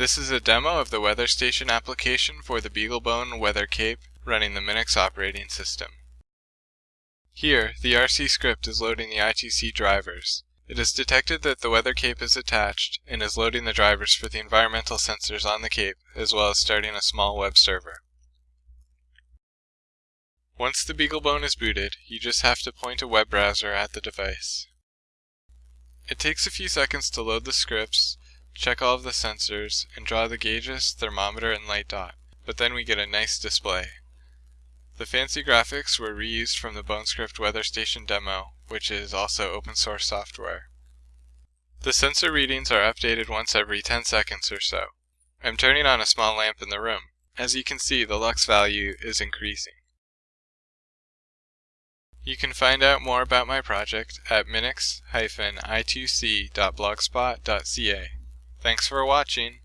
This is a demo of the weather station application for the BeagleBone Weather Cape running the Minix operating system. Here, the RC script is loading the I2C drivers. It has detected that the weather cape is attached and is loading the drivers for the environmental sensors on the cape as well as starting a small web server. Once the BeagleBone is booted, you just have to point a web browser at the device. It takes a few seconds to load the scripts, check all of the sensors, and draw the gauges, thermometer, and light dot, but then we get a nice display. The fancy graphics were reused from the BoneScript Weather Station demo, which is also open source software. The sensor readings are updated once every 10 seconds or so. I'm turning on a small lamp in the room. As you can see, the lux value is increasing. You can find out more about my project at minix-i2c.blogspot.ca. Thanks for watching!